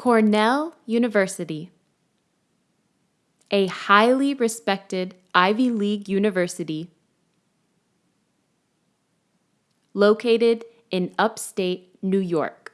Cornell University, a highly respected Ivy League university located in upstate New York.